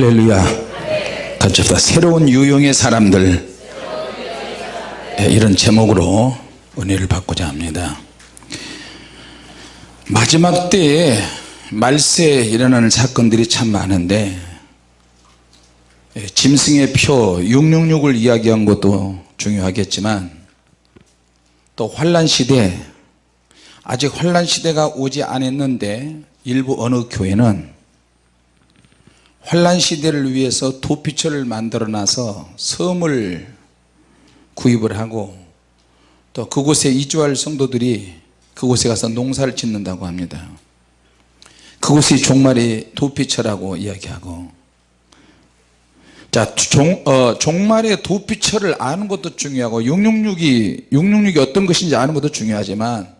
할렐루야. 같이 합시다. 새로운 유형의 사람들. 예, 이런 제목으로 은혜를 받고자 합니다. 마지막 때에 말세에 일어나는 사건들이 참 많은데 예, 짐승의 표 666을 이야기한 것도 중요하겠지만 또 환란 시대 아직 환란 시대가 오지 않았는데 일부 어느 교회는 환란 시대를 위해서 도피처를 만들어 놔서 섬을 구입을 하고 또 그곳에 이주할 성도들이 그곳에 가서 농사를 짓는다고 합니다. 그곳이 종말의 도피처라고 이야기하고. 자 종, 어, 종말의 도피처를 아는 것도 중요하고 666이 666이 어떤 것인지 아는 것도 중요하지만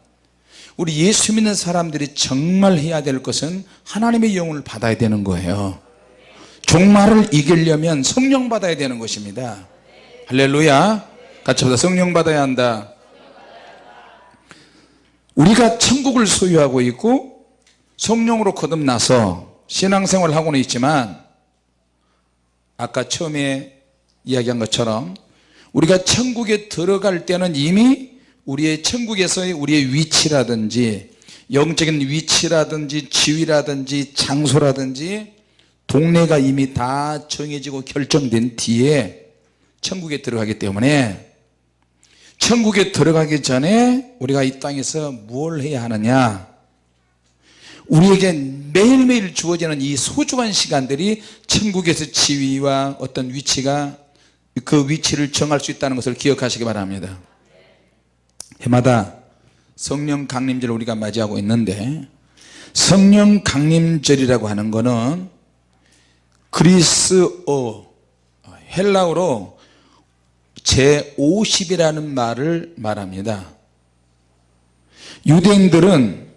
우리 예수 믿는 사람들이 정말 해야 될 것은 하나님의 영혼을 받아야 되는 거예요 종말을 이기려면 성령 받아야 되는 것입니다. 할렐루야. 같이 보다. 성령 받아야 한다. 우리가 천국을 소유하고 있고 성령으로 거듭나서 신앙생활을 하고는 있지만 아까 처음에 이야기한 것처럼 우리가 천국에 들어갈 때는 이미 우리의 천국에서의 우리의 위치라든지 영적인 위치라든지 지위라든지 장소라든지 동네가 이미 다 정해지고 결정된 뒤에 천국에 들어가기 때문에 천국에 들어가기 전에 우리가 이 땅에서 무엇을 해야 하느냐? 우리에게 매일매일 주어지는 이 소중한 시간들이 천국에서 지위와 어떤 위치가 그 위치를 정할 수 있다는 것을 기억하시기 바랍니다. 해마다 성령 강림절을 우리가 맞이하고 있는데 성령 강림절이라고 하는 것은 그리스어 헬라어로 제50이라는 말을 말합니다. 유대인들은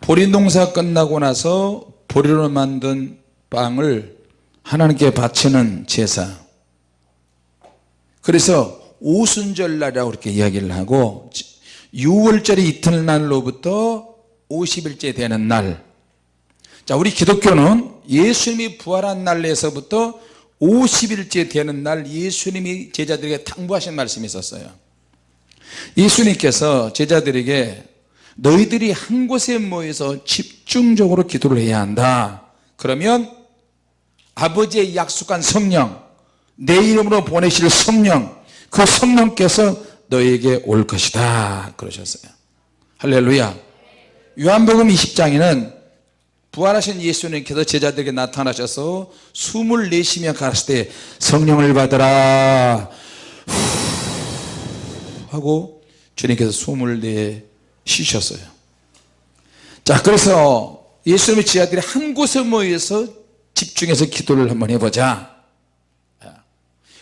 보리 농사 끝나고 나서 보리로 만든 빵을 하나님께 바치는 제사. 그래서 오순절날이라고 이렇게 이야기를 하고 6월절의 이튿날로부터 50일째 되는 날. 자, 우리 기독교는 예수님이 부활한 날에서부터 50일째 되는 날 예수님이 제자들에게 당부하신 말씀이 있었어요. 예수님께서 제자들에게 너희들이 한 곳에 모여서 집중적으로 기도를 해야 한다. 그러면 아버지의 약속한 성령 내 이름으로 보내실 성령 그 성령께서 너에게 올 것이다. 그러셨어요. 할렐루야. 요한복음 20장에는 부활하신 예수님께서 제자들에게 나타나셔서 숨을 내쉬며 가셨을 때 성령을 받으라. 하고 주님께서 숨을 내쉬셨어요. 자 그래서 예수님의 제자들이 한 곳에 모여서 집중해서 기도를 한번 해보자.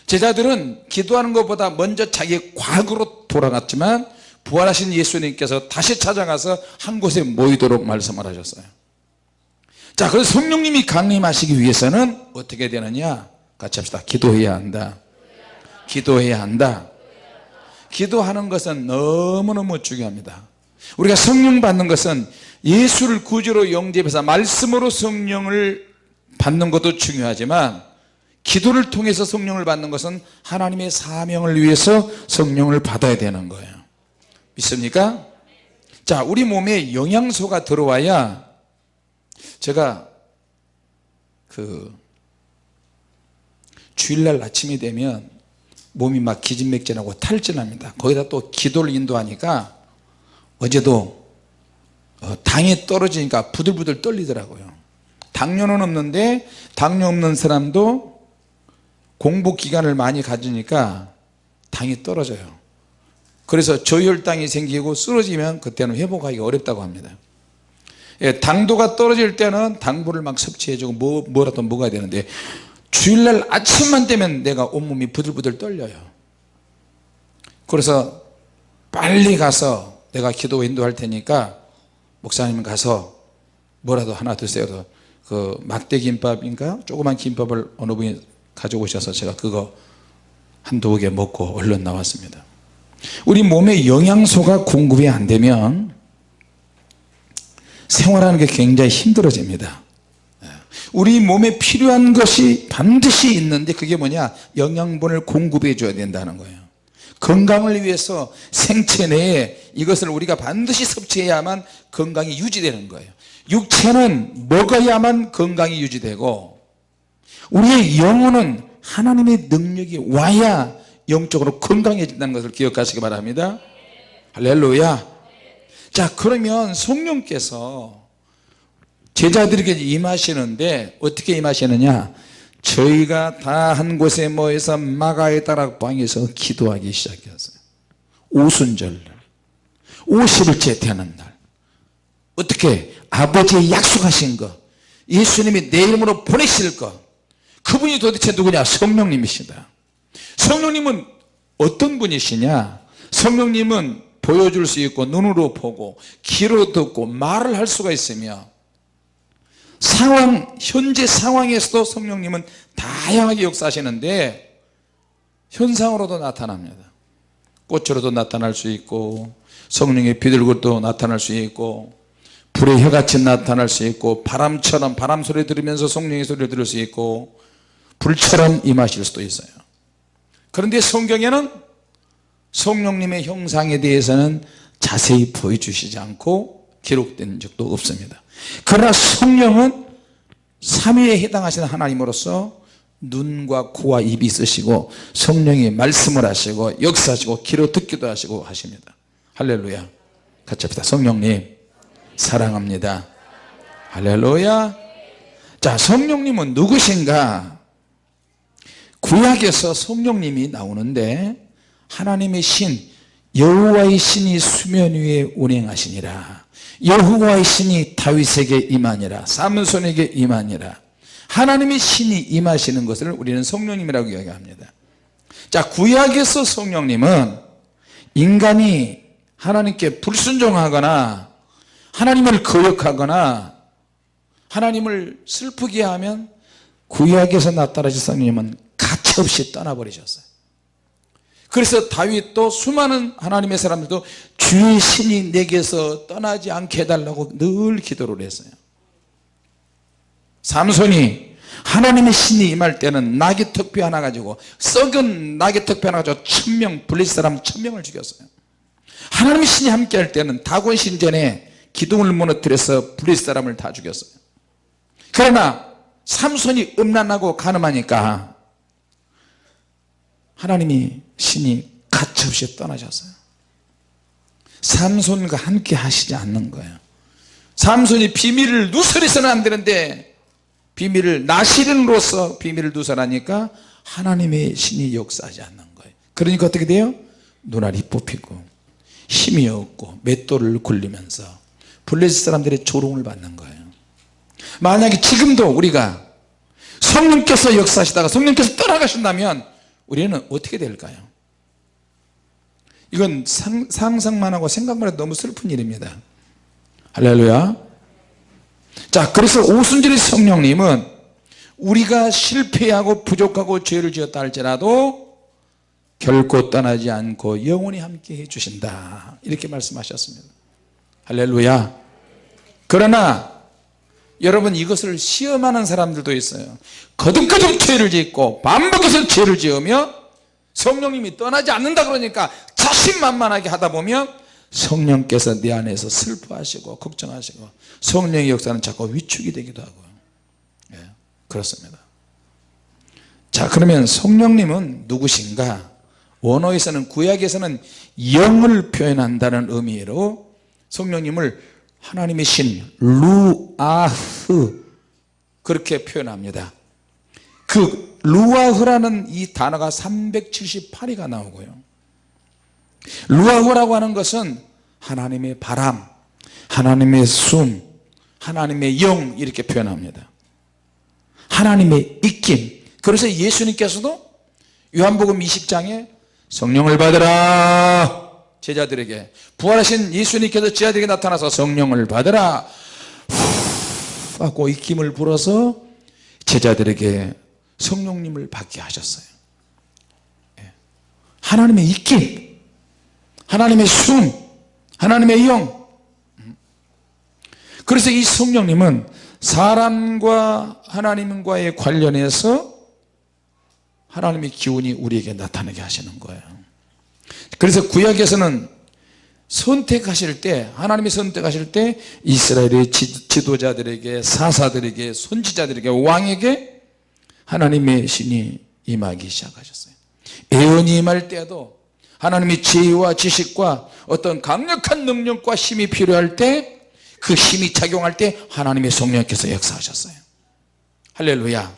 제자들은 기도하는 것보다 먼저 자기 과거로 돌아갔지만 부활하신 예수님께서 다시 찾아가서 한 곳에 모이도록 말씀을 하셨어요 자 그래서 성령님이 강림하시기 위해서는 어떻게 되느냐? 같이 합시다. 기도해야 한다. 기도해야 한다. 기도하는 것은 너무너무 중요합니다. 우리가 성령 받는 것은 예수를 구주로 영접해서 말씀으로 성령을 받는 것도 중요하지만 기도를 통해서 성령을 받는 것은 하나님의 사명을 위해서 성령을 받아야 되는 거예요. 믿습니까? 자 우리 몸에 영양소가 들어와야 제가 그 주일날 아침이 되면 몸이 막 기진맥진하고 탈진합니다. 거기다 또 기도를 인도하니까 어제도 어, 당이 떨어지니까 부들부들 떨리더라고요. 당뇨는 없는데 당뇨 없는 사람도 공복 기간을 많이 가지니까 당이 떨어져요. 그래서 저혈당이 생기고 쓰러지면 그때는 회복하기 어렵다고 합니다 예, 당도가 떨어질 때는 당분을 막 섭취해주고 뭐, 뭐라도 먹어야 되는데 주일날 아침만 되면 내가 온몸이 부들부들 떨려요. 그래서 빨리 가서 내가 기도 인도할 테니까 목사님 가서 뭐라도 하나 드세요. 그 막대김밥인가? 조그만 김밥을 어느 분이 가져오셔서 제가 그거 한두 개 먹고 얼른 나왔습니다. 우리 몸에 영양소가 공급이 안 되면 생활하는 게 굉장히 힘들어집니다. 우리 몸에 필요한 것이 반드시 있는데 그게 뭐냐? 영양분을 공급해 줘야 된다는 거예요. 건강을 위해서 생체 내에 이것을 우리가 반드시 섭취해야만 건강이 유지되는 거예요. 육체는 먹어야만 건강이 유지되고 우리의 영혼은 하나님의 능력이 와야 영적으로 건강해진다는 것을 기억하시기 바랍니다. 할렐루야 자 그러면 성령께서 제자들에게 임하시는데 어떻게 임하시느냐? 저희가 다 한 곳에 모여서 마가의 다락방에서 기도하기 시작했어요 오순절 50일째 되는 날 어떻게 아버지의 약속하신 것 예수님이 내 이름으로 보내실 것 그분이 도대체 누구냐? 성령님이시다. 성령님은 어떤 분이시냐? 성령님은 보여줄 수 있고 눈으로 보고 귀로 듣고 말을 할 수가 있으며 상황 현재 상황에서도 성령님은 다양하게 역사하시는데 현상으로도 나타납니다. 꽃으로도 나타날 수 있고 성령의 비둘기도 나타날 수 있고 불의 혀같이 나타날 수 있고 바람처럼 바람 소리 들으면서 성령의 소리를 들을 수 있고 불처럼 임하실 수도 있어요. 그런데 성경에는 성령님의 형상에 대해서는 자세히 보여주시지 않고 기록된 적도 없습니다. 그러나 성령은 삼위에 해당하시는 하나님으로서 눈과 코와 입이 있으시고 성령이 말씀을 하시고 역사하시고 귀로 듣기도 하시고 하십니다. 할렐루야. 같이 합시다. 성령님 사랑합니다. 할렐루야. 자 성령님은 누구신가? 구약에서 성령님이 나오는데 하나님의 신 여호와의 신이 수면 위에 운행하시니라. 여호와의 신이 다윗에게 임하니라. 삼손에게 임하니라. 하나님의 신이 임하시는 것을 우리는 성령님이라고 이야기합니다. 자 구약에서 성령님은 인간이 하나님께 불순종하거나 하나님을 거역하거나 하나님을 슬프게 하면 구약에서 나타나신 성령님은 가차없이 떠나버리셨어요 그래서 다윗도 수많은 하나님의 사람들도 주의 신이 내게서 떠나지 않게 해달라고 늘 기도를 했어요. 삼손이 하나님의 신이 임할 때는 나귀 턱뼈 하나 가지고 썩은 나귀 턱뼈 하나 가지고 천명 블레 사람 천명을 죽였어요. 하나님의 신이 함께 할 때는 다곤 신전에 기둥을 무너뜨려서 블레 사람을 다 죽였어요. 그러나 삼손이 음란하고 가늠하니까 하나님이 신이 가차없이 떠나셨어요. 삼손과 함께 하시지 않는 거예요. 삼손이 비밀을 누설해서는 안 되는데 비밀을 나시린으로서 비밀을 누설하니까 하나님의 신이 역사하지 않는 거예요. 그러니까 어떻게 돼요? 눈알이 뽑히고 힘이 없고 맷돌을 굴리면서 블레셋 사람들의 조롱을 받는 거예요. 만약에 지금도 우리가 성령께서 역사하시다가 성령께서 떠나가신다면 우리는 어떻게 될까요? 이건 상, 상상만 하고 생각만 해도 너무 슬픈 일입니다. 할렐루야. 자 그래서 오순절의 성령님은 우리가 실패하고 부족하고 죄를 지었다 할지라도 결코 떠나지 않고 영원히 함께 해주신다. 이렇게 말씀하셨습니다. 할렐루야. 그러나 여러분 이것을 시험하는 사람들도 있어요. 거듭거듭 죄를 짓고 반복해서 죄를 지으며 성령님이 떠나지 않는다 그러니까 자신만만하게 하다 보면 성령께서 내 안에서 슬퍼하시고 걱정하시고 성령의 역사는 자꾸 위축이 되기도 하고요 예, 그렇습니다. 자 그러면 성령님은 누구신가? 원어에서는 구약에서는 영을 표현한다는 의미로 성령님을 하나님의 신 루아흐. 그렇게 표현합니다. 그 루아흐라는 이 단어가 378위가 나오고요. 루아흐라고 하는 것은 하나님의 바람 하나님의 숨 하나님의 영 이렇게 표현합니다. 하나님의 입김 그래서 예수님께서도 요한복음 20장에 성령을 받으라 제자들에게 부활하신 예수님께서 제자들에게 나타나서 성령을 받으라. 후 하고 입김을 불어서 제자들에게 성령님을 받게 하셨어요. 예. 하나님의 입김 하나님의 숨 하나님의 영. 그래서 이 성령님은 사람과 하나님과의 관련해서 하나님의 기운이 우리에게 나타나게 하시는 거예요 그래서 구약에서는 선택하실 때 하나님이 선택하실 때 이스라엘의 지, 도자들에게 사사들에게 선지자들에게 왕에게 하나님의 신이 임하기 시작하셨어요. 예언이 임할 때도 하나님의 지혜와 지식과 어떤 강력한 능력과 힘이 필요할 때 그 힘이 작용할 때 하나님의 성령께서 역사하셨어요. 할렐루야.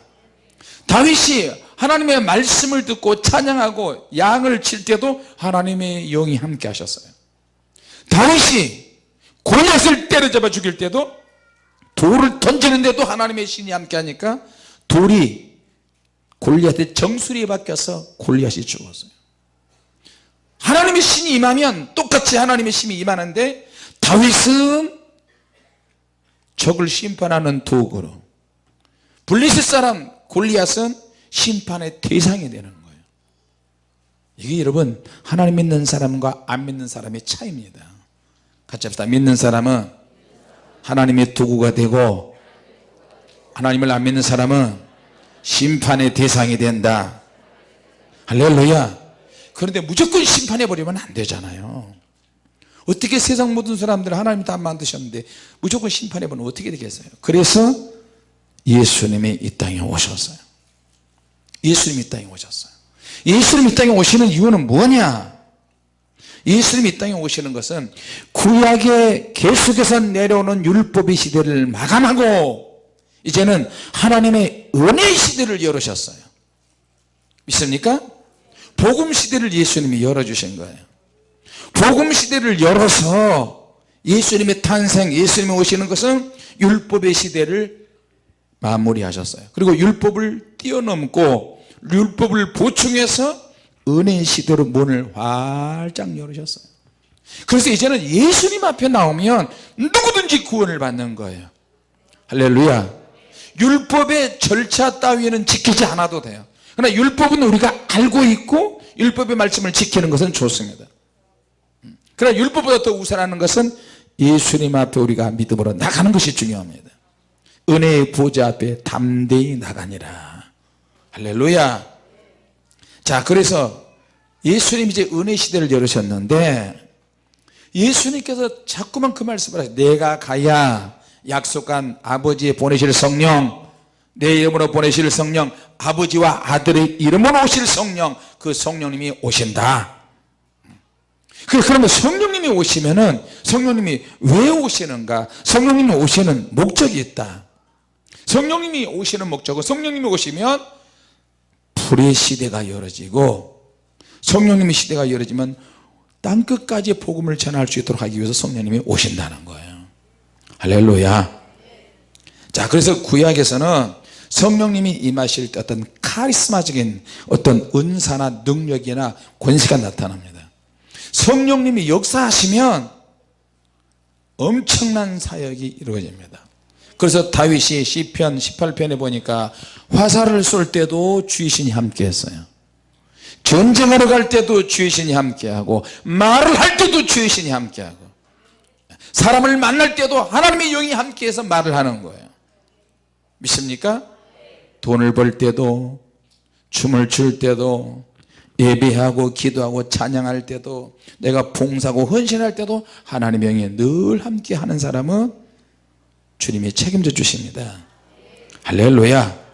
다윗이 하나님의 말씀을 듣고 찬양하고 양을 칠 때도 하나님의 영이 함께 하셨어요. 다윗이 골리앗을 때려잡아 죽일 때도 돌을 던지는데도 하나님의 신이 함께 하니까 돌이 골리앗의 정수리에 박혀서 골리앗이 죽었어요. 하나님의 신이 임하면 똑같이 하나님의 신이 임하는데 다윗은 적을 심판하는 도구로 블리셋 사람 골리앗은 심판의 대상이 되는 거예요. 이게 여러분 하나님 믿는 사람과 안 믿는 사람의 차이입니다. 같이 합시다. 믿는 사람은 하나님의 도구가 되고 하나님을 안 믿는 사람은 심판의 대상이 된다. 할렐루야. 그런데 무조건 심판해 버리면 안 되잖아요. 어떻게 세상 모든 사람들을 하나님 다 만드셨는데 무조건 심판해 버리면 어떻게 되겠어요? 그래서 예수님이 이 땅에 오셨어요 예수님이 이 땅에 오셨어요. 예수님이 이 땅에 오시는 이유는 뭐냐? 예수님이 이 땅에 오시는 것은 구약의 계속해서 내려오는 율법의 시대를 마감하고 이제는 하나님의 은혜의 시대를 열으셨어요. 믿습니까? 복음 시대를 예수님이 열어주신 거예요. 복음 시대를 열어서 예수님의 탄생 예수님이 오시는 것은 율법의 시대를 마무리하셨어요. 그리고 율법을 뛰어넘고 율법을 보충해서 은혜의 시대로 문을 활짝 열으셨어요. 그래서 이제는 예수님 앞에 나오면 누구든지 구원을 받는 거예요. 할렐루야. 율법의 절차 따위는 지키지 않아도 돼요. 그러나 율법은 우리가 알고 있고 율법의 말씀을 지키는 것은 좋습니다. 그러나 율법보다 더 우선하는 것은 예수님 앞에 우리가 믿음으로 나가는 것이 중요합니다. 은혜의 보좌 앞에 담대히 나가니라 할렐루야. 자 그래서 예수님 이제 은혜 시대를 열으셨는데 예수님께서 자꾸만 그 말씀을 하세요. 내가 가야 약속한 아버지의 보내실 성령 내 이름으로 보내실 성령 아버지와 아들의 이름으로 오실 성령 그 성령님이 오신다. 그러면 성령님이 오시면은 성령님이 왜 오시는가? 성령님이 오시는 목적이 있다. 성령님이 오시는 목적은 성령님이 오시면 불의 시대가 열어지고 성령님의 시대가 열어지면 땅끝까지 복음을 전할 수 있도록 하기 위해서 성령님이 오신다는 거예요. 할렐루야. 자 그래서 구약에서는 성령님이 임하실 때 어떤 카리스마적인 어떤 은사나 능력이나 권세가 나타납니다. 성령님이 역사하시면 엄청난 사역이 이루어집니다 그래서 다윗이 시편 18편에 보니까 화살을 쏠 때도 주의 신이 함께 했어요 전쟁하러 갈 때도 주의 신이 함께하고 말을 할 때도 주의 신이 함께하고 사람을 만날 때도 하나님의 영이 함께해서 말을 하는 거예요 믿습니까? 돈을 벌 때도 춤을 출 때도 예배하고 기도하고 찬양할 때도 내가 봉사고 헌신할 때도 하나님의 영이 늘 함께 하는 사람은 주님이 책임져 주십니다. 할렐루야.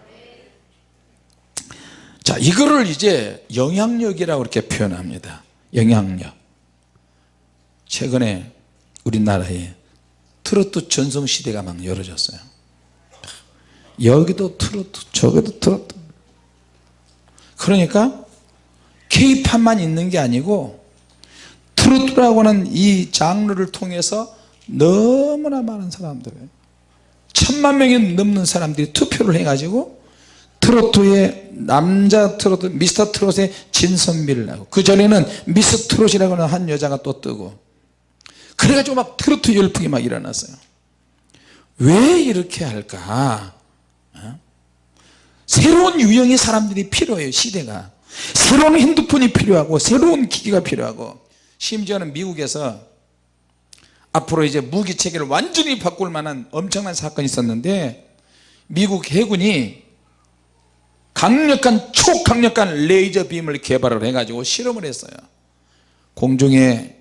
자 이거를 이제 영향력이라고 이렇게 표현합니다. 영향력. 최근에 우리나라에 트로트 전성시대가 막 열어졌어요. 여기도 트로트 저기도 트로트. 그러니까 케이팝만 있는 게 아니고 트로트라고 하는 이 장르를 통해서 너무나 많은 사람들 천만 명이 넘는 사람들이 투표를 해가지고 트로트의 남자 트로트 미스터 트롯의 진선미를 하고 그 전에는 미스 트롯이라고 하는 한 여자가 또 뜨고 그래가지고 막 트로트 열풍이 막 일어났어요. 왜 이렇게 할까? 어? 새로운 유형의 사람들이 필요해요 시대가. 새로운 핸드폰이 필요하고 새로운 기기가 필요하고 심지어는 미국에서 앞으로 이제 무기 체계를 완전히 바꿀 만한 엄청난 사건이 있었는데 미국 해군이 강력한 초강력한 레이저 빔을 개발을 해 가지고 실험을 했어요. 공중에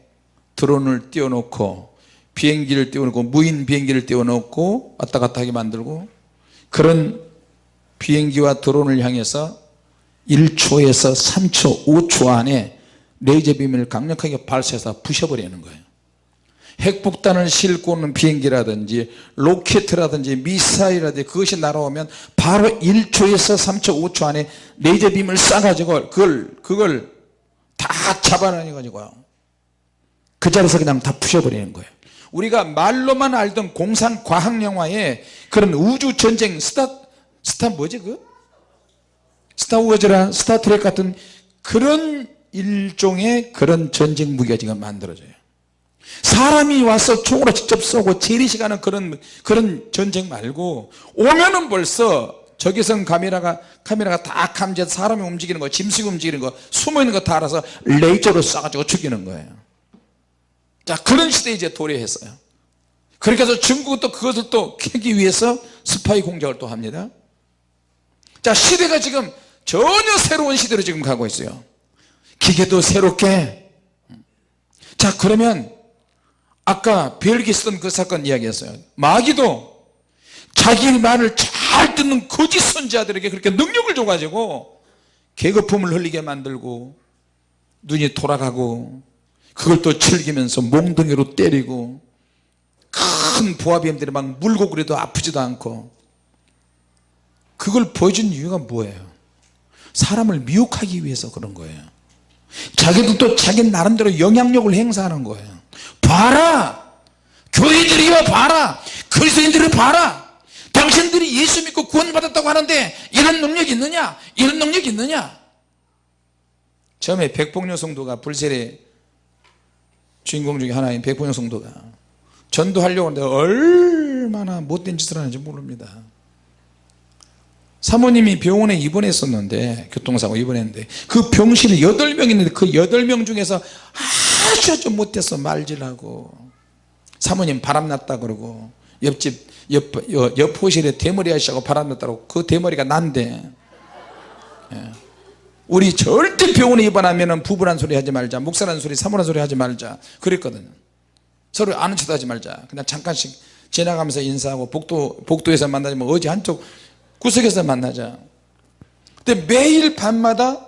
드론을 띄워놓고 비행기를 띄워놓고 무인 비행기를 띄워놓고 왔다 갔다 하게 만들고 그런 비행기와 드론을 향해서 1초에서 3초 5초 안에 레이저 빔을 강력하게 발사해서 부셔버리는 거예요 핵폭탄을 싣고 오는 비행기라든지 로켓이라든지 미사일이라든지 그것이 날아오면 바로 1초에서 3초 5초 안에 레이저 빔을 쏴가지고 그걸 그걸 다 잡아내니 가지고요 그 자리에서 그냥 다 부셔버리는 거예요. 우리가 말로만 알던 공상 과학 영화에 그런 우주 전쟁 스타 스타 뭐지 그? 스타워즈라 스타트렉 같은 그런 일종의 그런 전쟁 무기가 지금 만들어져요 사람이 와서 총으로 직접 쏘고 재래식하는 그런 그런 전쟁 말고 오면은 벌써 적외선 카메라가 카메라가 다 감지해서 사람이 움직이는 거 짐승이 움직이는 거 숨어있는 거 다 알아서 레이저로 쏴가지고 죽이는 거예요. 자 그런 시대에 이제 도래했어요. 그렇게 해서 중국은 또 그것을 또 캐기 위해서 스파이 공작을 또 합니다. 자 시대가 지금 전혀 새로운 시대로 지금 가고 있어요. 기계도 새롭게. 자 그러면 아까 벨기에 쓰던 그 사건 이야기했어요. 마귀도 자기 말을 잘 듣는 거짓 선지자들에게 그렇게 능력을 줘가지고 계급품을 흘리게 만들고 눈이 돌아가고 그걸 또 즐기면서 몽둥이로 때리고 큰 보아뱀들이 막 물고 그래도 아프지도 않고 그걸 보여준 이유가 뭐예요? 사람을 미혹하기 위해서 그런 거예요. 자기도 또 자기 나름대로 영향력을 행사하는 거예요 봐라. 교회들이여 봐라. 그리스도인들을 봐라. 당신들이 예수 믿고 구원 받았다고 하는데 이런 능력이 있느냐? 이런 능력이 있느냐? 처음에 백봉녀 성도가 불세례 주인공 중에 하나인 백봉녀 성도가 전도하려고 하는데 얼마나 못된 짓을 하는지 모릅니다. 사모님이 병원에 입원했었는데 교통사고 입원했는데 그 병실에 8명 있는데 그 8명 중에서 아주 아주 못해서 말질하고. 사모님 바람났다 그러고 옆집 옆, 옆 호실에 대머리 하시고 바람났다고 그 대머리가 난데. 예. 우리 절대 병원에 입원하면 부부란 소리 하지 말자 목사란 소리 사모란 소리 하지 말자. 그랬거든요 서로 아는 척 하지 말자. 그냥 잠깐씩 지나가면서 인사하고 복도, 복도에서 만나지만 어디 한쪽 구석에서 만나자. 근데 매일 밤마다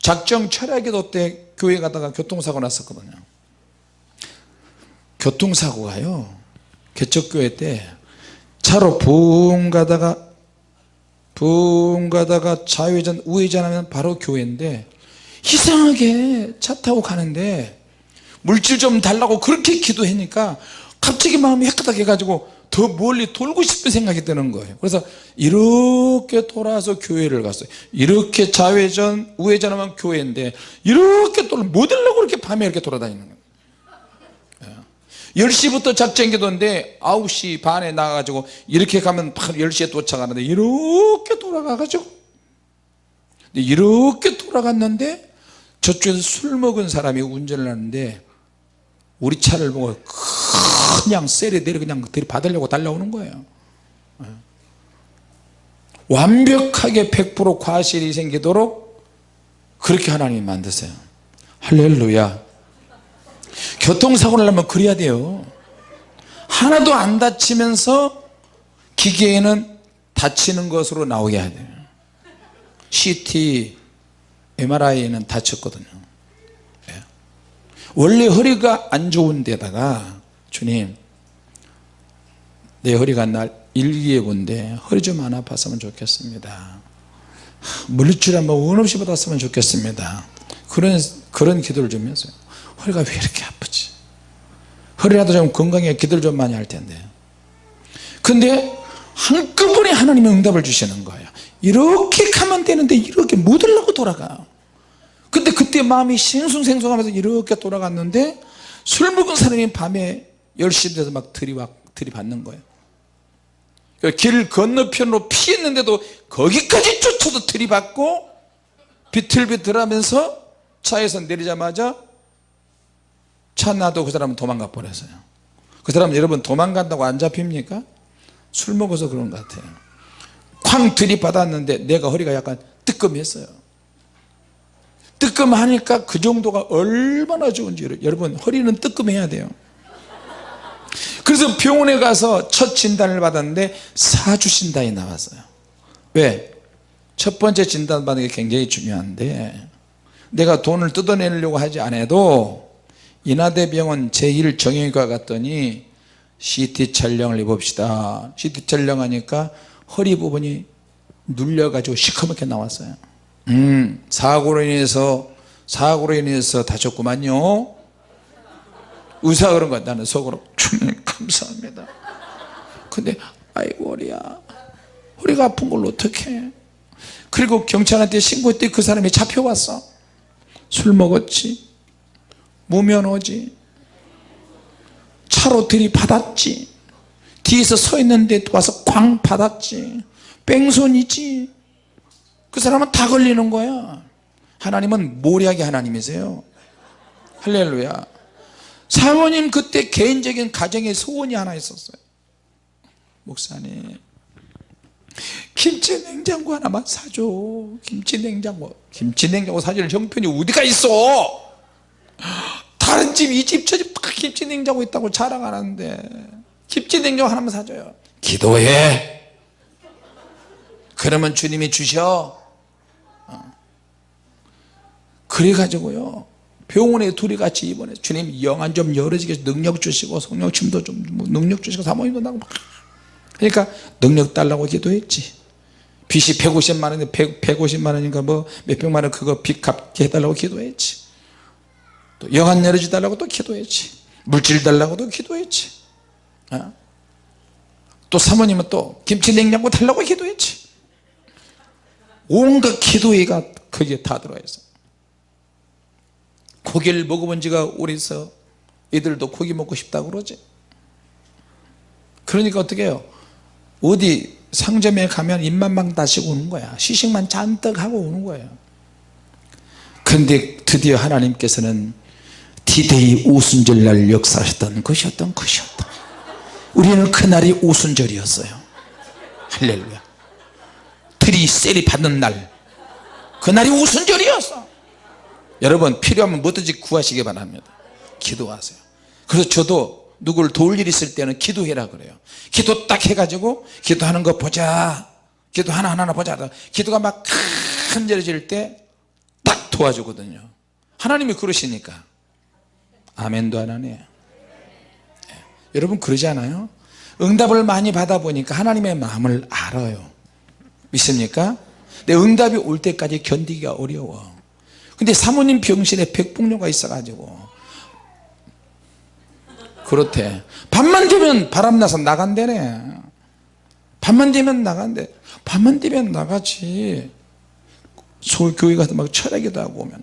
작정 철학에도 때 교회 가다가 교통사고 났었거든요. 교통사고가요 개척교회 때 차로 붕 가다가 붕 가다가 좌회전 우회전 하면 바로 교회인데 이상하게 차 타고 가는데 물질 좀 달라고 그렇게 기도하니까 갑자기 마음이 헷가닥 해가지고 더 멀리 돌고 싶은 생각이 드는 거예요. 그래서 이렇게 돌아서 교회를 갔어요. 이렇게 좌회전 우회전하면 교회인데 이렇게 돌아 뭐 들려고 그렇게 밤에 이렇게 돌아다니는 거예요. 10시부터 작전 기도인데 9시 반에 나가가지고 이렇게 가면 바로 10시에 도착하는데 이렇게 돌아가가지고. 이렇게 돌아갔는데 저쪽에서 술 먹은 사람이 운전을 하는데 우리 차를 보고 그냥 내려 그냥 들이받으려고 달려오는 거예요. 예. 완벽하게 100% 과실이 생기도록 그렇게 하나님이 만드세요. 할렐루야. 교통사고를 하면 그래야 돼요. 하나도 안 다치면서 기계에는 다치는 것으로 나오게 해야 돼요. CT, MRI는 다쳤거든요. 예. 원래 허리가 안 좋은 데다가 주님 내 허리가 날 일기예고인데 허리 좀 안 아팠으면 좋겠습니다. 물질 한번 원 없이 받았으면 좋겠습니다. 그런 그런 기도를 좀 했어요. 허리가 왜 이렇게 아프지? 허리라도 좀 건강해 기도를 좀 많이 할 텐데. 근데 한꺼번에 하나님의 응답을 주시는 거예요. 이렇게 가면 되는데 이렇게 못 하려고 돌아가 근데 그때 마음이 생숭생숭하면서 이렇게 돌아갔는데 술 먹은 사람이 밤에 10시 돼서 막 들이받, 들이받는 거예요. 그길 건너편으로 피했는데도 거기까지 쫓아도 들이받고 비틀비틀하면서 차에서 내리자마자 차 놔도 그 사람은 도망가 버렸어요. 그 사람은 여러분 도망간다고 안 잡힙니까? 술 먹어서 그런 것 같아요. 쾅 들이받았는데 내가 허리가 약간 뜨끔했어요. 뜨끔하니까 그 정도가 얼마나 좋은지 여러분 허리는 뜨끔해야 돼요 그래서 병원에 가서 첫 진단을 받았는데 사주 진단이 나왔어요. 왜? 첫 번째 진단 받는 게 굉장히 중요한데 내가 돈을 뜯어내려고 하지 않아도 인하대병원 제1 정형외과 갔더니 CT 촬영을 해봅시다. CT 촬영하니까 허리 부분이 눌려가지고 시커멓게 나왔어요. 음 사고로 인해서 사고로 인해서 다쳤구만요 의사가 그런 거야 나는 속으로 주님 감사합니다. 근데 아이고 허리야. 허리가 아픈 걸 어떡해? 그리고 경찰한테 신고했더니 그 사람이 잡혀왔어. 술 먹었지. 무면허지. 차로 들이받았지. 뒤에서 서 있는데 와서 꽝 받았지. 뺑소니지. 그 사람은 다 걸리는 거야. 하나님은 모략의 하나님이세요. 할렐루야 사모님 그때 개인적인 가정의 소원이 하나 있었어요. 목사님 김치 냉장고 하나만 사줘. 김치 냉장고. 김치 냉장고 사줄 형편이 어디가 있어? 다른 집 이 집 저 집 다 김치 냉장고 있다고 자랑하는데. 김치 냉장고 하나만 사줘요. 기도해. 그러면 주님이 주셔. 어. 그래 가지고요 병원에 둘이 같이 입원해. 주님 영안 좀 열어지게 능력 주시고 성령 침도 좀 능력 주시고 사모님도 나고 그러니까 능력 달라고 기도했지. 빚이 150만 원인데 100, 150만 원인가 뭐 몇백만 원 그거 빚 갚게 해달라고 기도했지. 또 영안 열어지 달라고 또 기도했지. 물질 달라고도 기도했지. 어? 또 사모님은 또 김치 냉장고 달라고 기도했지. 온갖 기도회가 거기에 다 들어가 있어 고기를 먹어본 지가 오래서 애들도 고기 먹고 싶다고 그러지? 그러니까 어떻게 해요? 어디 상점에 가면 입만 다시고 오는 거야. 시식만 잔뜩 하고 오는 거예요. 근데 드디어 하나님께서는 디데이 오순절날 역사하셨던 것이었던 것이었다. 우리는 그날이 오순절이었어요. 할렐루야. 들이 세례 받는 날. 그날이 오순절이었어 여러분 필요하면 뭐든지 구하시기 바랍니다. 기도하세요. 그래서 저도 누구를 도울 일 있을 때는 기도해라 그래요. 기도 딱 해가지고 기도하는 거 보자. 기도 하나하나 보자. 기도가 막 간절해질 때 딱 도와주거든요. 하나님이 그러시니까. 아멘도 안 하네요 예. 여러분 그러지 않아요? 응답을 많이 받아보니까 하나님의 마음을 알아요. 믿습니까? 근데 응답이 올 때까지 견디기가 어려워 근데 사모님 병실에 백복녀가 있어가지고. 그렇대. 밤만 되면 바람나서 나간대네. 밤만 되면 나간대. 밤만 되면 나가지. 서울 교회 가서 막 철학기도 하고 오면.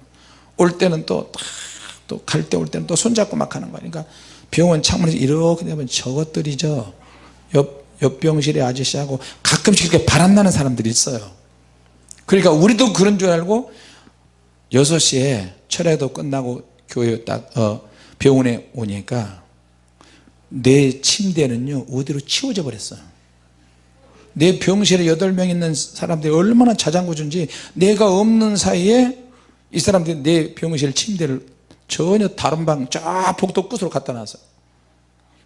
올 때는 또 또 갈 때 올 때는 또 손잡고 막 하는 거야. 그러니까 병원 창문에서 이렇게 되면 저것들이 저 옆, 옆 병실의 아저씨하고 가끔씩 이렇게 바람나는 사람들이 있어요. 그러니까 우리도 그런 줄 알고 6시에 철회도 끝나고 교회 딱 어, 병원에 오니까 내 침대는요 어디로 치워져 버렸어요. 내 병실에 8명 있는 사람들이 얼마나 자장구 준지 내가 없는 사이에 이 사람들이 내 병실 침대를 전혀 다른 방 쫙 복도 끝으로 갖다 놨어요.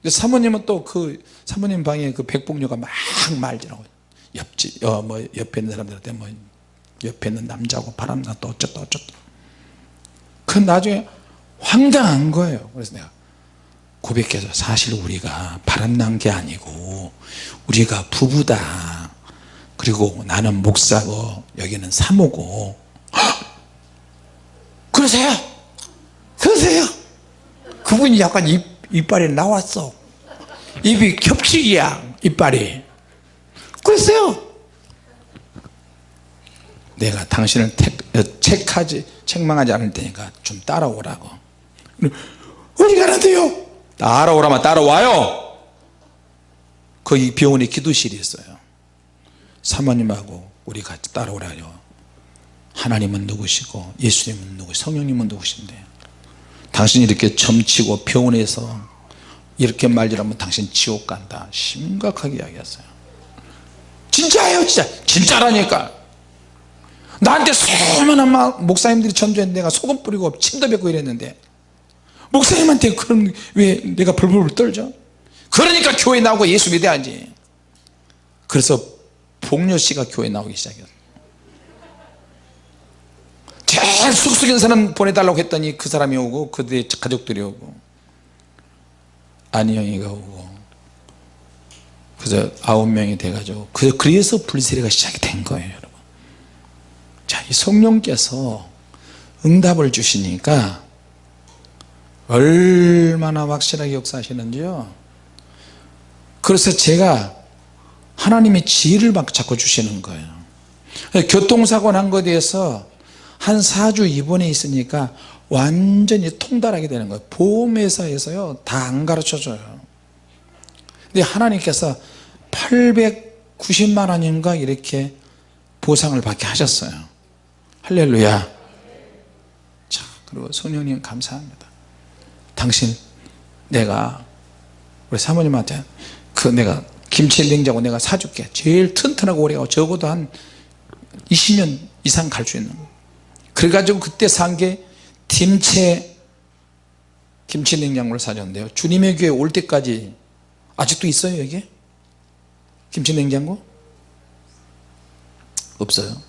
사모님은 또 그 사모님 방에 그 백복녀가 막 말지라고 옆집 어, 뭐 옆에 있는 사람들한테 뭐 옆에 있는 남자고 바람나 또 어쩌다 어쩌다. 그 나중에 황당한 거예요. 그래서 내가 고백해서 사실 우리가 바람난 게 아니고 우리가 부부다. 그리고 나는 목사고 여기는 사모고. 그러세요? 그러세요? 그분이 약간 입, 이빨이 나왔어. 입이 겹치기야 이빨이. 그러세요 내가 당신을 택, 책하지 책망하지 않을 테니까 좀 따라오라고. 어디 가는데요? 따라오라면 따라와요. 거기 병원에 기도실이 있어요. 사모님하고 우리 같이 따라오라요. 하나님은 누구시고 예수님은 누구 성령님은 누구신데. 당신이 이렇게 점치고 병원에서 이렇게 말질하면 당신 지옥 간다. 심각하게 이야기했어요. 진짜예요 진짜. 진짜라니까 나한테 수많은 막 목사님들이 전도했는데 내가 소금 뿌리고 침도 뱉고 이랬는데 목사님한테 그런 왜 내가 벌벌 떨죠? 그러니까 교회 나오고 예수 믿어야지. 그래서 복녀씨가 교회 나오기 시작했어요. 제일 쑥쑥인 사람 보내달라고 했더니 그 사람이 오고 그들의 가족들이 오고. 안희영이가 오고. 그래서 아홉 명이 돼가지고 그- 그래서 불세례가 시작이 된 거예요 이 성령께서 응답을 주시니까 얼마나 확실하게 역사하시는지요? 그래서 제가 하나님의 지혜를 막 자꾸 주시는 거예요. 교통사고 난 것에 대해서 한 4주 입원해 있으니까 완전히 통달하게 되는 거예요. 보험회사에서요 다 안 가르쳐 줘요. 근데 하나님께서 890만 원인가 이렇게 보상을 받게 하셨어요 할렐루야. 자 그리고 성령님 감사합니다. 당신 내가 우리 사모님한테 그 내가 김치 냉장고 내가 사줄게. 제일 튼튼하고 오래가고 적어도 한 20년 이상 갈 수 있는 거. 그래가지고 그때 산 게 김치 김치 냉장고를 사줬는데요. 주님의 교회 올 때까지 아직도 있어요 여기 김치 냉장고? 없어요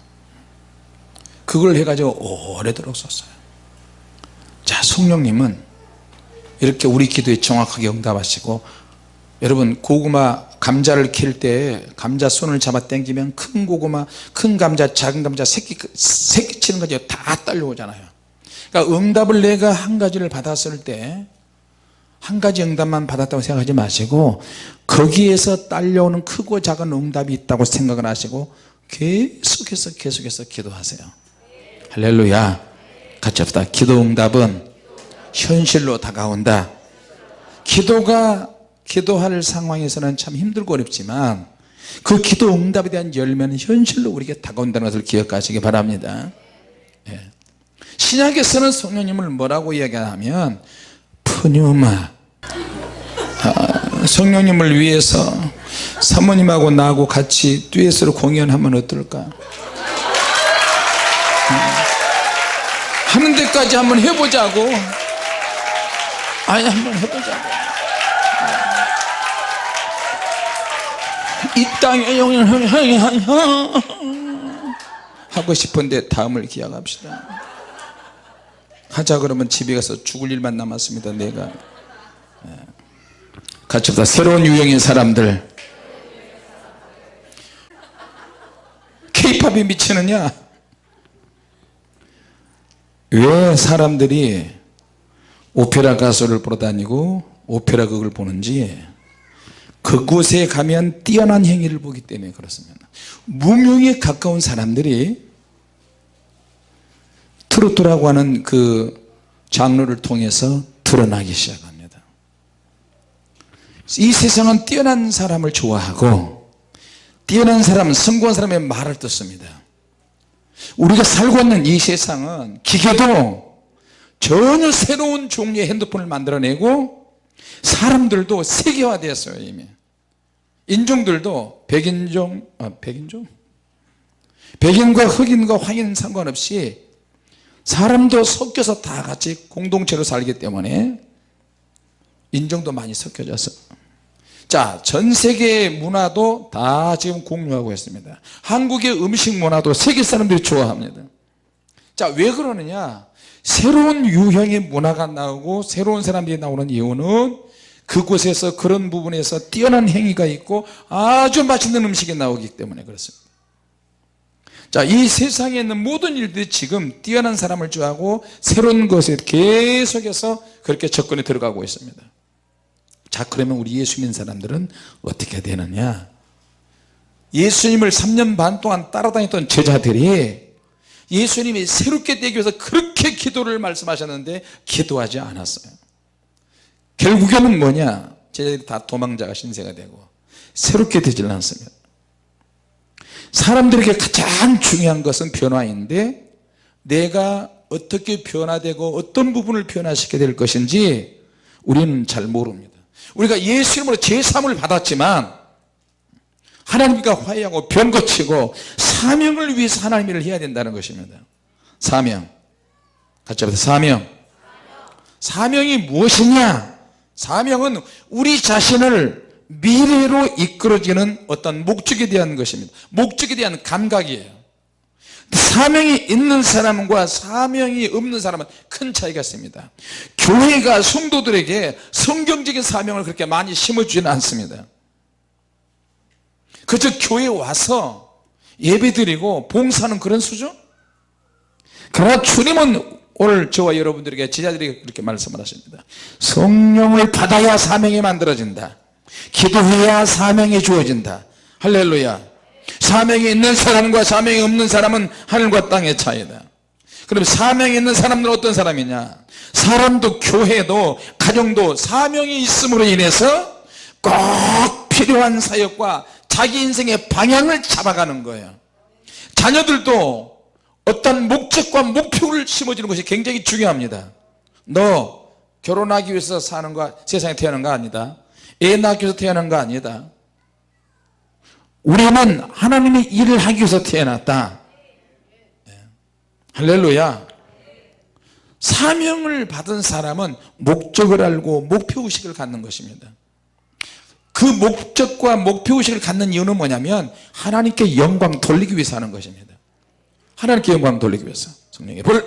그걸 해가지고 오래도록 썼어요. 자 성령님은 이렇게 우리 기도에 정확하게 응답하시고 여러분 고구마 감자를 캘 때 감자 손을 잡아 당기면 큰 고구마 큰 감자 작은 감자 새끼 새끼 치는 거죠 다 딸려오잖아요. 그러니까 응답을 내가 한 가지를 받았을 때 한 가지 응답만 받았다고 생각하지 마시고 거기에서 딸려오는 크고 작은 응답이 있다고 생각을 하시고 계속해서 계속해서 기도하세요 할렐루야. 같이 합시다. 기도 응답은 현실로 다가온다. 기도가 기도할 상황에서는 참 힘들고 어렵지만 그 기도 응답에 대한 열매는 현실로 우리에게 다가온다는 것을 기억하시기 바랍니다. 예. 신약에서는 성령님을 뭐라고 이야기하면 푸뉴마. 아, 성령님을 위해서 사모님하고 나하고 같이 듀엣으로 공연하면 어떨까? 음. 하는 데까지 한번 해보자고. 아니 한번 해보자고. 이 땅에 영영 하고 싶은데 다음을 기약합시다. 하자 그러면 집에 가서 죽을 일만 남았습니다 내가. 예. 같이 합시다. 새로운 유형의 사람들. 케이팝이 미치느냐 왜 사람들이 오페라 가수를 보러 다니고 오페라 극을 보는지 그곳에 가면 뛰어난 행위를 보기 때문에 그렇습니다. 무명에 가까운 사람들이 트로트라고 하는 그 장르를 통해서 드러나기 시작합니다. 이 세상은 뛰어난 사람을 좋아하고 뛰어난 사람은 성공한 사람의 말을 듣습니다 우리가 살고 있는 이 세상은 기계도 전혀 새로운 종류의 핸드폰을 만들어내고 사람들도 세계화되었어요 이미. 인종들도 백인종 아, 백인종? 백인과 흑인과 황인 상관없이 사람도 섞여서 다 같이 공동체로 살기 때문에 인종도 많이 섞여져서 자 전 세계의 문화도 다 지금 공유하고 있습니다. 한국의 음식 문화도 세계 사람들이 좋아합니다. 자 왜 그러느냐? 새로운 유형의 문화가 나오고 새로운 사람들이 나오는 이유는 그곳에서 그런 부분에서 뛰어난 행위가 있고 아주 맛있는 음식이 나오기 때문에 그렇습니다. 자, 이 세상에 있는 모든 일들이 지금 뛰어난 사람을 좋아하고 새로운 것에 계속해서 그렇게 접근에 들어가고 있습니다 자 그러면 우리 예수 믿는 사람들은 어떻게 되느냐? 예수님을 3년 반 동안 따라다녔던 제자들이 예수님이 새롭게 되기 위해서 그렇게 기도를 말씀하셨는데 기도하지 않았어요. 결국에는 뭐냐? 제자들이 다 도망자가 신세가 되고 새롭게 되질 않습니다. 사람들에게 가장 중요한 것은 변화인데 내가 어떻게 변화되고 어떤 부분을 변화시켜야 될 것인지 우리는 잘 모릅니다 우리가 예수 이름으로 제3을 받았지만 하나님과 화해하고 변 고치고 사명을 위해서 하나님 일을 해야 된다는 것입니다. 사명. 같이 합시다 사명. 사명이 무엇이냐? 사명은 우리 자신을 미래로 이끌어지는 어떤 목적에 대한 것입니다. 목적에 대한 감각이에요 사명이 있는 사람과 사명이 없는 사람은 큰 차이가 있습니다. 교회가 성도들에게 성경적인 사명을 그렇게 많이 심어주지는 않습니다. 그저 교회에 와서 예배드리고 봉사하는 그런 수준? 그러나 주님은 오늘 저와 여러분들에게 제자들에게 그렇게 말씀을 하십니다. 성령을 받아야 사명이 만들어진다. 기도해야 사명이 주어진다. 할렐루야 사명이 있는 사람과 사명이 없는 사람은 하늘과 땅의 차이다. 그럼 사명이 있는 사람들은 어떤 사람이냐? 사람도 교회도 가정도 사명이 있음으로 인해서 꼭 필요한 사역과 자기 인생의 방향을 잡아가는 거예요. 자녀들도 어떤 목적과 목표를 심어주는 것이 굉장히 중요합니다. 너 결혼하기 위해서 사는 거 세상에 태어난 거 아니다. 애 낳기 위해서 태어난 거 아니다 우리는 하나님의 일을 하기 위해서 태어났다. 네. 할렐루야. 사명을 받은 사람은 목적을 알고 목표의식을 갖는 것입니다. 그 목적과 목표의식을 갖는 이유는 뭐냐면 하나님께 영광 돌리기 위해서 하는 것입니다. 하나님께 영광 돌리기 위해서. 성령의 불.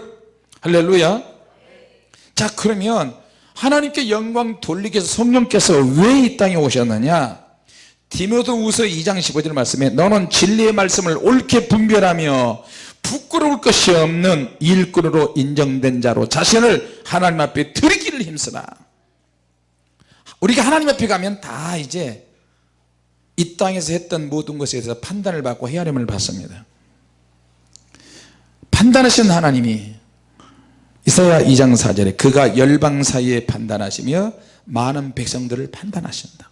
할렐루야. 자 그러면 하나님께 영광 돌리기 위해서 성령께서 왜 이 땅에 오셨느냐 디모데후서 2장 15절 말씀에 너는 진리의 말씀을 옳게 분별하며 부끄러울 것이 없는 일꾼으로 인정된 자로 자신을 하나님 앞에 드리기를 힘쓰라. 우리가 하나님 앞에 가면 다 이제 이 땅에서 했던 모든 것에 대해서 판단을 받고 헤아림을 받습니다. 판단하신 하나님이 이사야 2장 4절에 그가 열방 사이에 판단하시며 많은 백성들을 판단하신다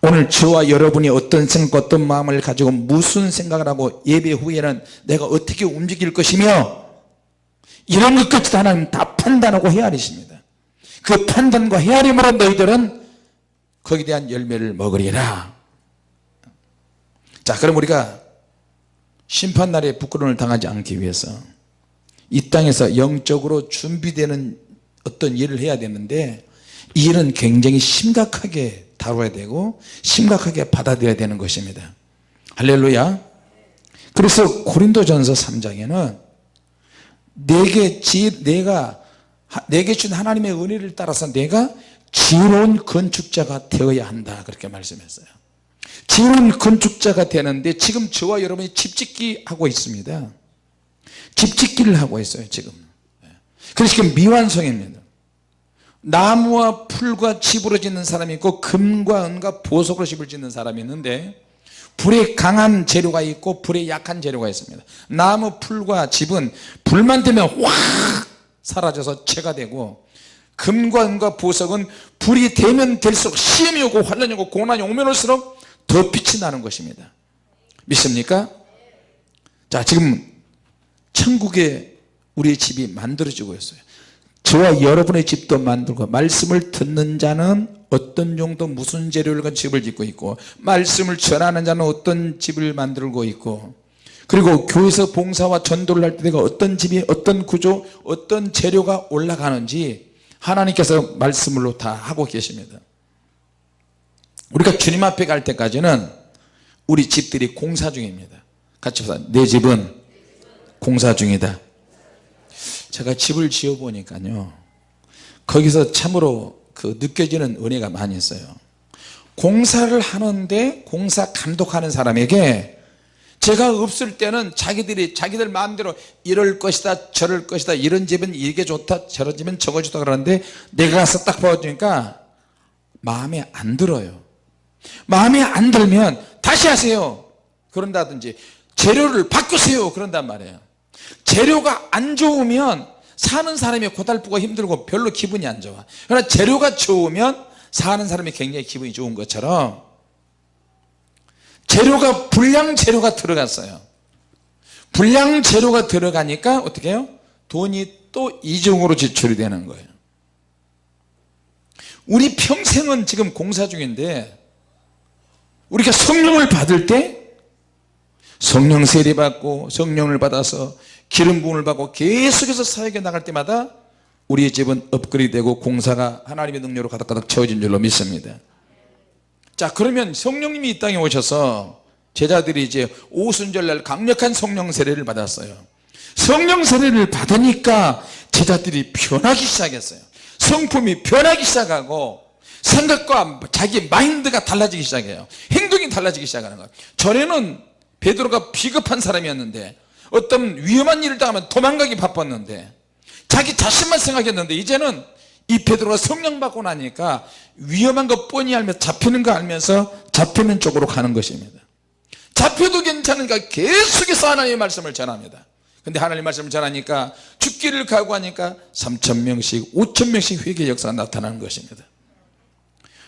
오늘 저와 여러분이 어떤 생각 어떤 마음을 가지고 무슨 생각을 하고 예배 후에는 내가 어떻게 움직일 것이며 이런 것까지도 하나님 다 판단하고 헤아리십니다. 그 판단과 헤아림으로 너희들은 거기에 대한 열매를 먹으리라. 자 그럼 우리가 심판날에 부끄러움을 당하지 않기 위해서 이 땅에서 영적으로 준비되는 어떤 일을 해야 되는데 이 일은 굉장히 심각하게 다뤄야 되고 심각하게 받아들여야 되는 것입니다. 할렐루야. 그래서 고린도전서 3장에는 내게 지, 내가 내게 준 하나님의 은혜를 따라서 내가 지혜로운 건축자가 되어야 한다. 그렇게 말씀했어요. 지혜로운 건축자가 되는데 지금 저와 여러분이 집짓기 하고 있습니다. 집짓기를 하고 있어요 지금. 그래서 지금 미완성입니다 나무와 풀과 집으로 짓는 사람이 있고 금과 은과 보석으로 집을 짓는 사람이 있는데 불에 강한 재료가 있고 불에 약한 재료가 있습니다. 나무 풀과 집은 불만 되면 확 사라져서 채가 되고 금과 은과 보석은 불이 되면 될수록 시험이 오고 환란이 오고 고난이 오면 올수록 더 빛이 나는 것입니다. 믿습니까? 자 지금 천국에 우리의 집이 만들어지고 있어요 저와 여러분의 집도 만들고 말씀을 듣는 자는 어떤 정도 무슨 재료를 가지고 집을 짓고 있고 말씀을 전하는 자는 어떤 집을 만들고 있고 그리고 교회에서 봉사와 전도를 할 때 내가 어떤 집이 어떤 구조 어떤 재료가 올라가는지 하나님께서 말씀으로 다 하고 계십니다. 우리가 주님 앞에 갈 때까지는 우리 집들이 공사 중입니다. 같이 보자 내 집은 공사 중이다 제가 집을 지어 보니까요 거기서 참으로 그 느껴지는 은혜가 많이 있어요. 공사를 하는데 공사 감독하는 사람에게 제가 없을 때는 자기들이 자기들 마음대로 이럴 것이다 저럴 것이다 이런 집은 이게 좋다 저런 집은 저거 좋다 그러는데 내가 가서 딱 봐주니까 마음에 안 들어요. 마음에 안 들면 다시 하세요. 그런다든지 재료를 바꾸세요. 그런단 말이에요 재료가 안 좋으면 사는 사람이 고달프고 힘들고 별로 기분이 안 좋아. 그러나 재료가 좋으면 사는 사람이 굉장히 기분이 좋은 것처럼 재료가 불량 재료가 들어갔어요. 불량 재료가 들어가니까 어떻게 해요? 돈이 또 이중으로 지출이 되는 거예요. 우리 평생은 지금 공사 중인데 우리가 성령을 받을 때 성령 세례 받고 성령을 받아서 기름 부음을 받고 계속해서 사역에 나갈 때마다 우리의 집은 업그레이드되고 공사가 하나님의 능력으로 가득가득 채워진 줄로 믿습니다. 자 그러면 성령님이 이 땅에 오셔서 제자들이 이제 오순절날 강력한 성령 세례를 받았어요. 성령 세례를 받으니까 제자들이 변하기 시작했어요. 성품이 변하기 시작하고 생각과 자기 마인드가 달라지기 시작해요. 행동이 달라지기 시작하는 거예요. 전에는 베드로가 비겁한 사람이었는데 어떤 위험한 일을 당하면 도망가기 바빴는데 자기 자신만 생각했는데 이제는 이 베드로가 성령 받고 나니까 위험한 거 뻔히 알면서 잡히는 거 알면서 잡히는 쪽으로 가는 것입니다. 잡혀도 괜찮으니까 계속해서 하나님의 말씀을 전합니다. 근데 하나님 말씀을 전하니까 죽기를 각오하니까 3천명씩 5천명씩 회개 역사가 나타나는 것입니다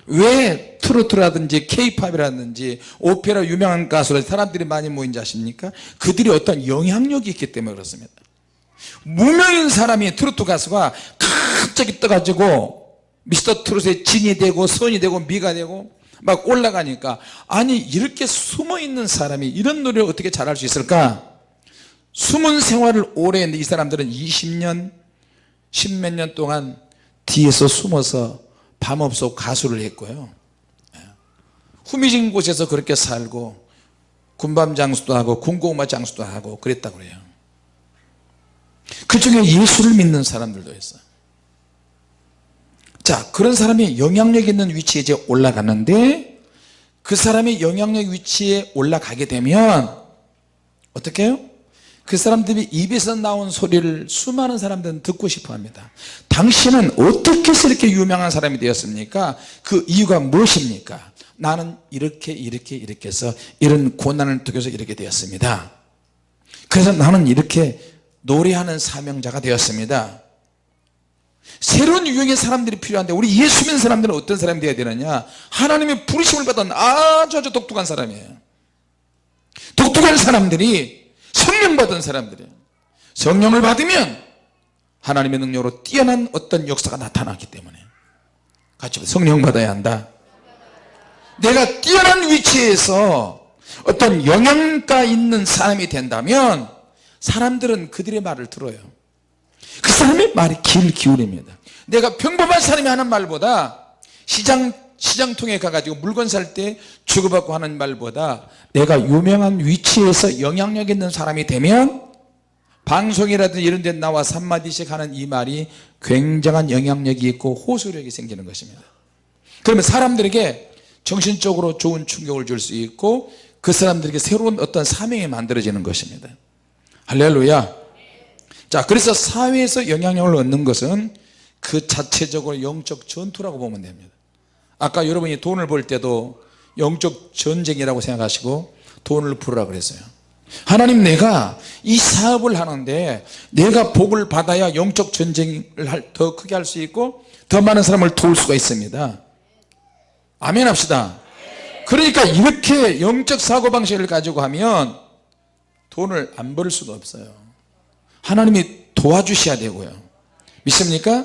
왜 트로트라든지 케이팝이라든지 오페라 유명한 가수들 사람들이 많이 모인지 아십니까? 그들이 어떤 영향력이 있기 때문에 그렇습니다. 무명인 사람이 트로트 가수가 갑자기 떠가지고 미스터 트롯의 진이 되고 선이 되고 미가 되고 막 올라가니까 아니 이렇게 숨어있는 사람이 이런 노래를 어떻게 잘할 수 있을까? 숨은 생활을 오래 했는데 이 사람들은 20년 10몇 년 동안 뒤에서 숨어서 밤없어 가수를 했고요 예. 후미진 곳에서 그렇게 살고 군밤 장수도 하고 군고구마 장수도 하고 그랬다고 그래요 그 중에 예수를 믿는 사람들도 있어요 자 그런 사람이 영향력 있는 위치에 이제 올라가는데 그 사람이 영향력 위치에 올라가게 되면 어떻게 해요? 그 사람들이 입에서 나온 소리를 수많은 사람들은 듣고 싶어 합니다. 당신은 어떻게 이렇게 유명한 사람이 되었습니까? 그 이유가 무엇입니까? 나는 이렇게 이렇게 이렇게 해서 이런 고난을 통해서 이렇게 되었습니다. 그래서 나는 이렇게 노래하는 사명자가 되었습니다. 새로운 유형의 사람들이 필요한데 우리 예수 믿는 사람들은 어떤 사람이 되어야 되느냐? 하나님의 부르심을 받은 아주 아주 독특한 사람이에요. 독특한 사람들이 성령 받은 사람들이에요. 성령을 받으면 하나님의 능력으로 뛰어난 어떤 역사가 나타나기 때문에 같이 성령 받아야 한다. 내가 뛰어난 위치에서 어떤 영향가 있는 사람이 된다면 사람들은 그들의 말을 들어요. 그 사람의 말이 귀를 기울입니다. 내가 평범한 사람이 하는 말보다 시장 시장통에 가가지고 물건 살 때 주고받고 하는 말보다 내가 유명한 위치에서 영향력 있는 사람이 되면 방송이라든지 이런 데 나와서 한마디씩 하는 이 말이 굉장한 영향력이 있고 호소력이 생기는 것입니다. 그러면 사람들에게 정신적으로 좋은 충격을 줄 수 있고 그 사람들에게 새로운 어떤 사명이 만들어지는 것입니다. 할렐루야. 자 그래서 사회에서 영향력을 얻는 것은 그 자체적으로 영적 전투라고 보면 됩니다 아까 여러분이 돈을 벌 때도 영적 전쟁이라고 생각하시고 돈을 풀으라 그랬어요. 하나님 내가 이 사업을 하는데 내가 복을 받아야 영적 전쟁을 더 크게 할 수 있고 더 많은 사람을 도울 수가 있습니다. 아멘 합시다. 그러니까 이렇게 영적 사고방식을 가지고 하면 돈을 안 벌 수가 없어요. 하나님이 도와주셔야 되고요. 믿습니까?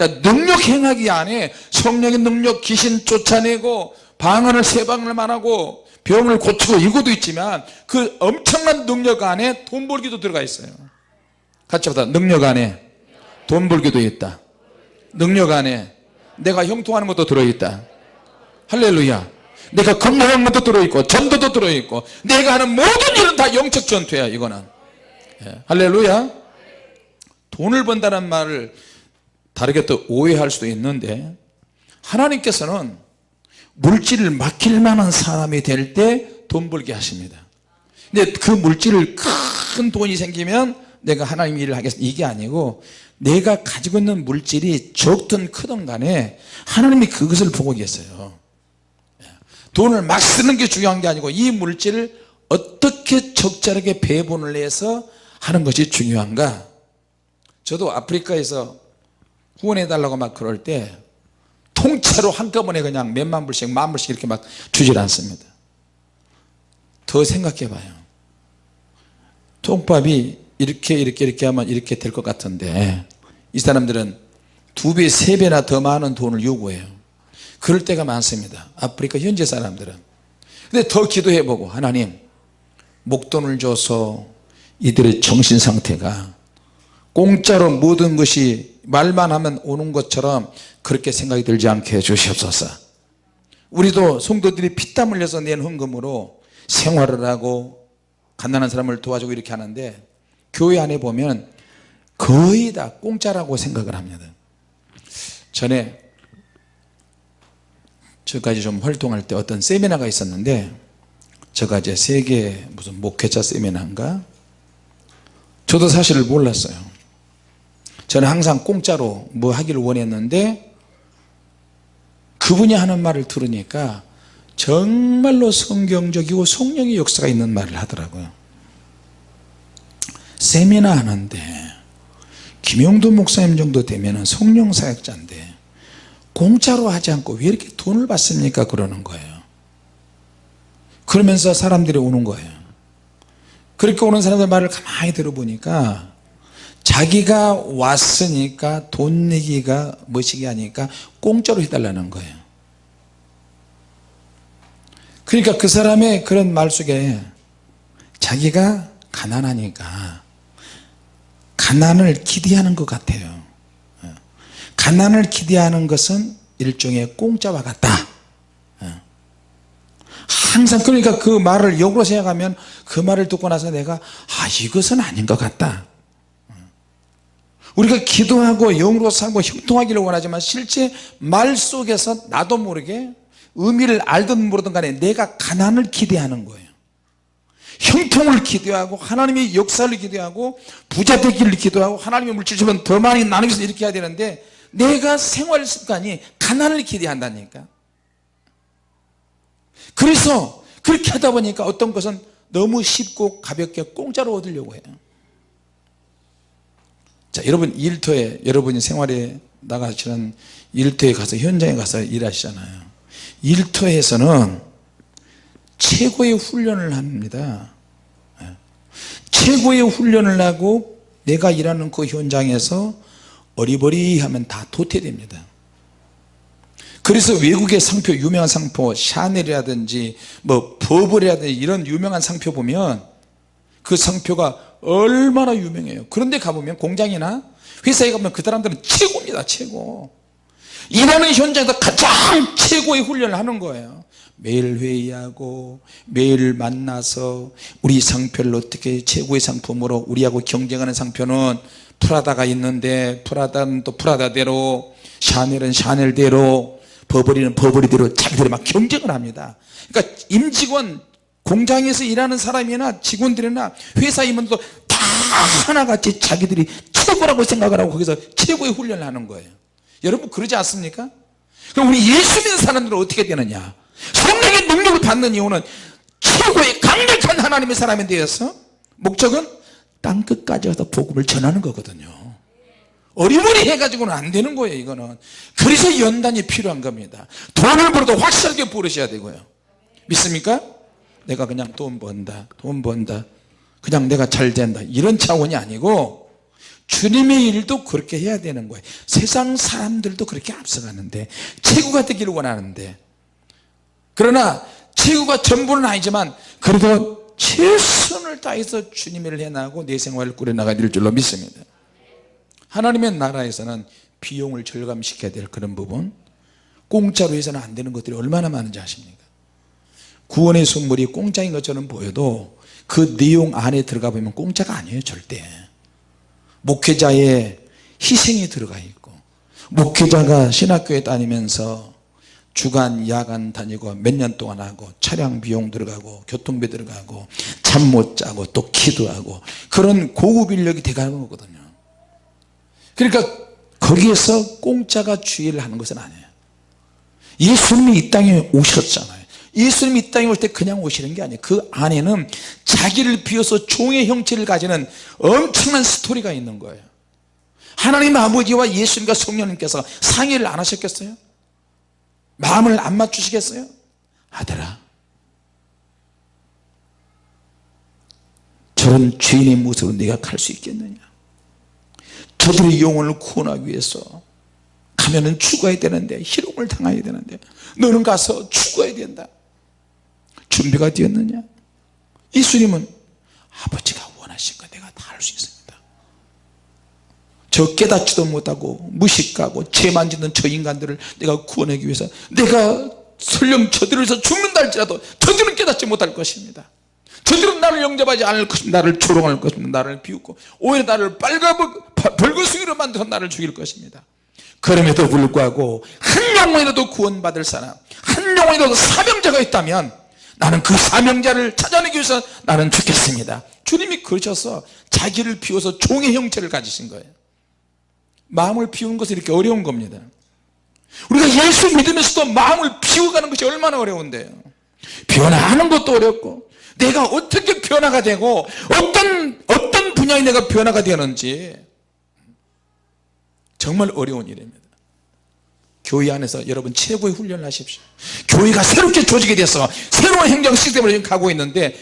자 능력 행하기 안에 성령의 능력 귀신 쫓아내고 방언을 세 방을 만하고 병을 고치고 이것도 있지만 그 엄청난 능력 안에 돈 벌기도 들어가 있어요. 같이 보다. 능력 안에 돈 벌기도 있다. 능력 안에 내가 형통하는 것도 들어있다. 할렐루야. 내가 건강한 것도 들어있고 전도도 들어있고 내가 하는 모든 일은 다 영적 전투야 이거는. 예, 할렐루야. 돈을 번다는 말을 다르게 또 오해할 수도 있는데 하나님께서는 물질을 맡길 만한 사람이 될 때 돈 벌게 하십니다. 근데 그 물질을 큰 돈이 생기면 내가 하나님 일을 하겠습니다. 이게 아니고 내가 가지고 있는 물질이 적든 크든 간에 하나님이 그것을 보고 계세요. 돈을 막 쓰는 게 중요한 게 아니고 이 물질을 어떻게 적절하게 배분을 해서 하는 것이 중요한가? 저도 아프리카에서 후원해 달라고 막 그럴 때 통째로 한꺼번에 그냥 몇만 불씩 만 불씩 이렇게 막 주질 않습니다. 더 생각해 봐요. 통밥이 이렇게 이렇게 이렇게 하면 이렇게 될 것 같은데 이 사람들은 두 배, 세 배나 더 많은 돈을 요구해요. 그럴 때가 많습니다. 아프리카 현지 사람들은. 근데 더 기도해 보고 하나님 목돈을 줘서 이들의 정신 상태가 공짜로 모든 것이 말만 하면 오는 것처럼 그렇게 생각이 들지 않게 해주시옵소서. 우리도 성도들이 피땀 흘려서 낸 헌금으로 생활을 하고 가난한 사람을 도와주고 이렇게 하는데 교회 안에 보면 거의 다 공짜라고 생각을 합니다. 전에 저까지 좀 활동할 때 어떤 세미나가 있었는데 제가 이제 세계 무슨 목회자 세미나인가? 저도 사실 몰랐어요 저는 항상 공짜로 뭐 하기를 원했는데 그분이 하는 말을 들으니까 정말로 성경적이고 성령의 역사가 있는 말을 하더라고요. 세미나 하는데 김용도 목사님 정도 되면 성령 사역자인데 공짜로 하지 않고 왜 이렇게 돈을 받습니까? 그러는 거예요. 그러면서 사람들이 오는 거예요. 그렇게 오는 사람들 말을 가만히 들어보니까 자기가 왔으니까 돈 내기가 멋이게 하니까 공짜로 해달라는 거예요. 그러니까 그 사람의 그런 말 속에 자기가 가난하니까 가난을 기대하는 것 같아요. 가난을 기대하는 것은 일종의 공짜와 같다. 항상 그러니까 그 말을 역으로 생각하면 그 말을 듣고 나서 내가 아 이것은 아닌 것 같다 우리가 기도하고 영으로 살고 형통하기를 원하지만 실제 말 속에서 나도 모르게 의미를 알든 모르든 간에 내가 가난을 기대하는 거예요. 형통을 기대하고 하나님의 역사를 기대하고 부자 되기를 기도하고 하나님의 물질 주면 더 많이 나누면서 이렇게 해야 되는데 내가 생활 습관이 가난을 기대한다니까. 그래서 그렇게 하다 보니까 어떤 것은 너무 쉽고 가볍게 공짜로 얻으려고 해요 자 여러분 일터에 여러분이 생활에 나가시는 일터에 가서 현장에 가서 일하시잖아요. 일터에서는 최고의 훈련을 합니다. 예. 최고의 훈련을 하고 내가 일하는 그 현장에서 어리버리하면 다 도태됩니다. 그래서 외국의 상표 유명한 상표 샤넬이라든지 뭐 버블이라든지 이런 유명한 상표 보면 그 상표가 얼마나 유명해요. 그런데 가보면 공장이나 회사에 가면 그 사람들은 최고입니다 최고. 일하는 현장에서 가장 최고의 훈련을 하는 거예요. 매일 회의하고 매일 만나서 우리 상표를 어떻게 최고의 상품으로 우리하고 경쟁하는 상표는 프라다가 있는데 프라다는 또 프라다대로 샤넬은 샤넬대로 버버리는 버버리대로 자기들이 막 경쟁을 합니다. 그러니까 임직원 공장에서 일하는 사람이나 직원들이나 회사 임원도 다 하나같이 자기들이 최고라고 생각을 하고 거기서 최고의 훈련을 하는 거예요. 여러분 그러지 않습니까? 그럼 우리 예수 믿는 사람들은 어떻게 되느냐? 성령의 능력을 받는 이유는 최고의 강력한 하나님의 사람이 되어서 목적은 땅끝까지 가서 복음을 전하는 거거든요. 어리버리 해가지고는 안 되는 거예요 이거는. 그래서 연단이 필요한 겁니다. 돈을 벌어도 확실하게 부르셔야 되고요. 믿습니까? 내가 그냥 돈 번다 돈 번다 그냥 내가 잘 된다. 이런 차원이 아니고 주님의 일도 그렇게 해야 되는 거예요. 세상 사람들도 그렇게 앞서가는데 최고가 되기를 원하는데. 그러나 최고가 전부는 아니지만 그래도 최선을 다해서 주님의 일을 해나가고 내 생활을 꾸려나가야 될 줄로 믿습니다. 하나님의 나라에서는 비용을 절감시켜야 될 그런 부분 공짜로 해서는 안 되는 것들이 얼마나 많은지 아십니까 구원의 선물이 공짜인 것처럼 보여도 그 내용 안에 들어가 보면 공짜가 아니에요 절대. 목회자의 희생이 들어가 있고 목회자가 신학교에 다니면서 주간 야간 다니고 몇 년 동안 하고 차량 비용 들어가고 교통비 들어가고 잠 못 자고 또 기도하고 그런 고급 인력이 돼가는 거거든요. 그러니까 거기에서 공짜가 주의를 하는 것은 아니에요. 예수님이 이 땅에 오셨잖아요 예수님이 이 땅에 올 때 그냥 오시는 게 아니에요 그 안에는 자기를 비워서 종의 형체를 가지는 엄청난 스토리가 있는 거예요 하나님 아버지와 예수님과 성령님께서 상의를 안 하셨겠어요? 마음을 안 맞추시겠어요? 아들아 저런 죄인의 모습으로 네가 갈 수 있겠느냐 저들의 영혼을 구원하기 위해서 가면은 죽어야 되는데 희롱을 당해야 되는데 너는 가서 죽어야 된다 준비가 되었느냐? 예수님은 아버지가 원하신 거 내가 다 할 수 있습니다. 저 깨닫지도 못하고 무식하고 죄 만지는 저 인간들을 내가 구원하기 위해서 내가 설령 저들을 서 죽는다 할지라도 저들은 깨닫지 못할 것입니다. 저들은 나를 영접하지 않을 것입니다. 나를 조롱할 것입니다. 나를 비웃고 오히려 나를 빨가 벌거숭이로 만들어서 나를 죽일 것입니다. 그럼에도 불구하고 한 영혼이라도 구원받을 사람 한 영혼이라도 사명자가 있다면 나는 그 사명자를 찾아내기 위해서 나는 죽겠습니다. 주님이 그러셔서 자기를 비워서 종의 형체를 가지신 거예요. 마음을 비우는 것이 이렇게 어려운 겁니다. 우리가 예수 믿으면서도 마음을 비워가는 것이 얼마나 어려운데요. 변화하는 것도 어렵고 내가 어떻게 변화가 되고 어떤 어떤 분야에 내가 변화가 되는지 정말 어려운 일입니다 교회 안에서 여러분 최고의 훈련을 하십시오. 교회가 새롭게 조직이 돼서 새로운 행정 시스템을 가고 있는데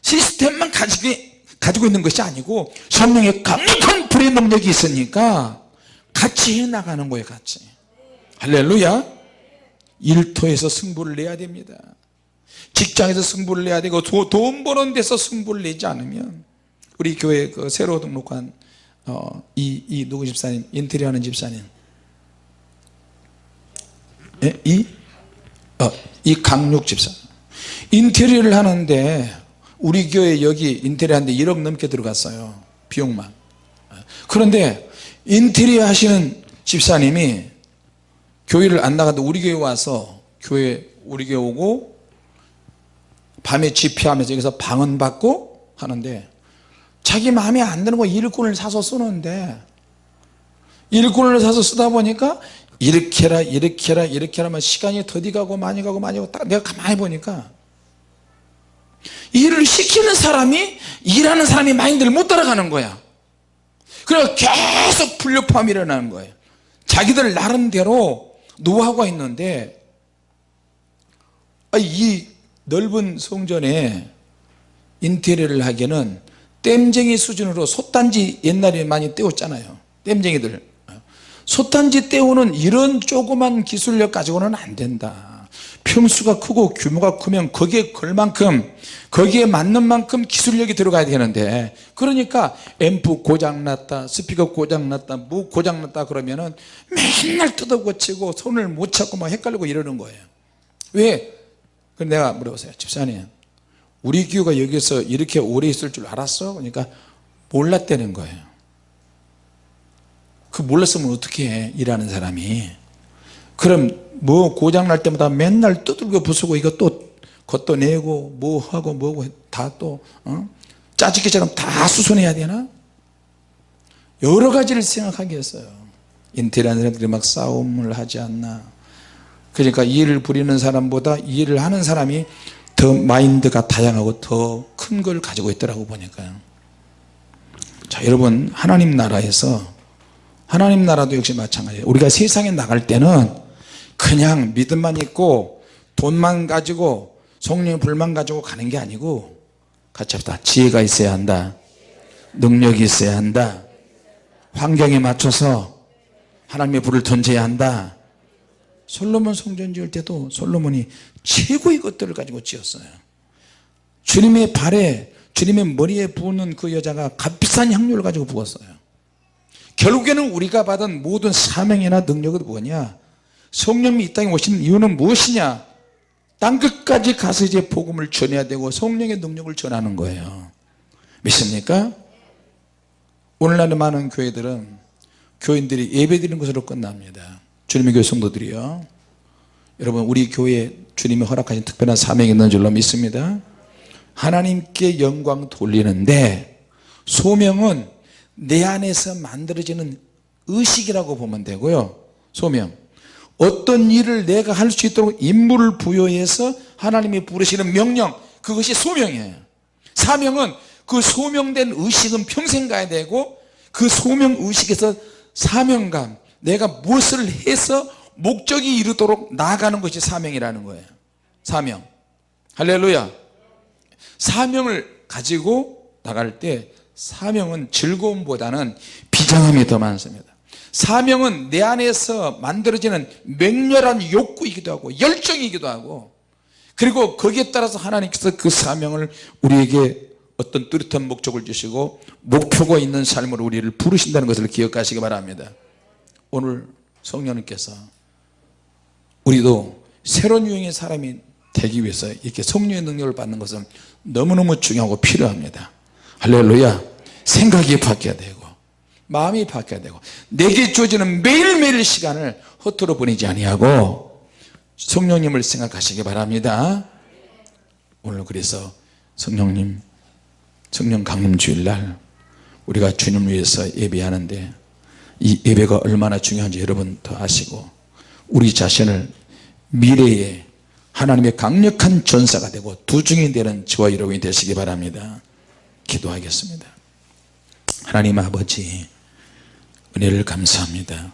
시스템만 가지고, 가지고 있는 것이 아니고 성령의 강력한 불의 능력이 있으니까 같이 해나가는 거예요 같이. 할렐루야. 일터에서 승부를 내야 됩니다. 직장에서 승부를 내야 되고 돈 버는 데서 승부를 내지 않으면 우리 교회 그 새로 등록한 어, 이, 이 누구 집사님 인테리어 하는 집사님 예? 이? 어, 이 강육 집사 인테리어를 하는데 우리 교회 여기 인테리어 하는데 1억 넘게 들어갔어요 비용만 그런데 인테리어 하시는 집사님이 교회를 안 나가도 우리 교회 와서 교회 우리 교회 오고 밤에 집회하면서 여기서 방언 받고 하는데 자기 마음에 안 드는 거 일꾼을 사서 쓰는데 일꾼을 사서 쓰다 보니까 이렇게 해라 이렇게 해라 이렇게 하면 시간이 더디 가고 많이 가고 많이 가고 딱 내가 가만히 보니까 일을 시키는 사람이 일하는 사람이 마인드를 못 따라가는 거야. 그래서 계속 불협화음이 일어나는 거예요. 자기들 나름대로 노하우가 있는데 이 넓은 성전에 인테리어를 하기에는 땜쟁이 수준으로 솥단지 옛날에 많이 떼었잖아요. 땜쟁이들 솥단지 떼우는 이런 조그만 기술력 가지고는 안 된다 평수가 크고 규모가 크면 거기에 걸 만큼 거기에 맞는 만큼 기술력이 들어가야 되는데 그러니까 앰프 고장났다 스피커 고장났다 뭐 고장났다 그러면 은 맨날 뜯어 고치고 손을 못 찾고 막 헷갈리고 이러는 거예요 왜? 그럼 내가 물어보세요 집사님 우리 교회가 여기서 이렇게 오래 있을 줄 알았어? 그러니까 몰랐다는 거예요 그 몰랐으면 어떻게 해 일하는 사람이? 그럼 뭐 고장날 때마다 맨날 두들겨 부수고 이거 또 걷어내고 뭐 하고 뭐고 다또 어? 짜집기처럼 다 수선해야 되나? 여러 가지를 생각하게 했어요. 인테리어하는 사람들이 막 싸움을 하지 않나. 그러니까 일을 부리는 사람보다 일을 하는 사람이 더 마인드가 다양하고 더 큰 걸 가지고 있더라고 보니까요. 자 여러분 하나님 나라에서 하나님 나라도 역시 마찬가지예요. 우리가 세상에 나갈 때는 그냥 믿음만 있고 돈만 가지고 성령의 불만 가지고 가는 게 아니고 같이 합시다. 지혜가 있어야 한다. 능력이 있어야 한다. 환경에 맞춰서 하나님의 불을 던져야 한다. 솔로몬 성전 지을 때도 솔로몬이 최고의 것들을 가지고 지었어요. 주님의 발에 주님의 머리에 부는 그 여자가 값비싼 향료를 가지고 부었어요 결국에는 우리가 받은 모든 사명이나 능력은 뭐냐? 성령이 이 땅에 오신 이유는 무엇이냐? 땅 끝까지 가서 이제 복음을 전해야 되고 성령의 능력을 전하는 거예요. 믿습니까? 오늘날의 많은 교회들은 교인들이 예배 드리는 것으로 끝납니다. 주님의 교회 성도들이요. 여러분 우리 교회에 주님이 허락하신 특별한 사명이 있는 줄로 믿습니다. 하나님께 영광 돌리는데 소명은 내 안에서 만들어지는 의식이라고 보면 되고요. 소명. 어떤 일을 내가 할 수 있도록 임무를 부여해서 하나님이 부르시는 명령 그것이 소명이에요. 사명은 그 소명된 의식은 평생 가야 되고 그 소명 의식에서 사명감 내가 무엇을 해서 목적이 이루도록 나아가는 것이 사명이라는 거예요. 사명. 할렐루야. 사명을 가지고 나갈 때 사명은 즐거움보다는 비장함이 더 많습니다. 사명은 내 안에서 만들어지는 맹렬한 욕구이기도 하고 열정이기도 하고 그리고 거기에 따라서 하나님께서 그 사명을 우리에게 어떤 뚜렷한 목적을 주시고 목표가 있는 삶으로 우리를 부르신다는 것을 기억하시기 바랍니다. 오늘 성령님께서 우리도 새로운 유형의 사람이 되기 위해서 이렇게 성령의 능력을 받는 것은 너무너무 중요하고 필요합니다. 할렐루야 생각이 바뀌어야 되고 마음이 바뀌어야 되고 내게 주어지는 매일매일 시간을 허투루 보내지 아니하고 성령님을 생각하시기 바랍니다. 오늘 그래서 성령님 성령 강림 주일날 우리가 주님 위해서 예배하는데 이 예배가 얼마나 중요한지 여러분 더 아시고 우리 자신을 미래에 하나님의 강력한 전사가 되고 두중이 되는 저와 여러분이 되시기 바랍니다. 기도하겠습니다 하나님 아버지 은혜를 감사합니다